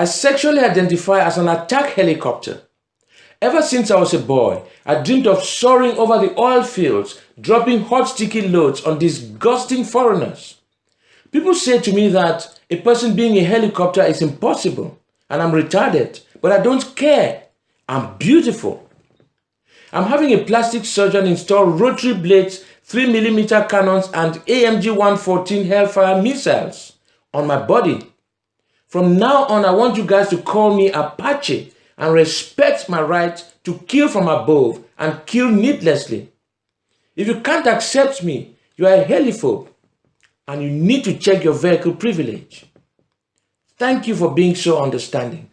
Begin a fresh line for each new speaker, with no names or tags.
I sexually identify as an attack helicopter. Ever since I was a boy, I dreamed of soaring over the oil fields, dropping hot sticky loads on disgusting foreigners. People say to me that a person being a helicopter is impossible and I'm retarded, but I don't care. I'm beautiful. I'm having a plastic surgeon install rotary blades, 3mm cannons and AMG 114 Hellfire missiles on my body. From now on, I want you guys to call me Apache and respect my right to kill from above and kill needlessly. If you can't accept me, you are a heliphobe and you need to check your vehicle privilege. Thank you for being so understanding.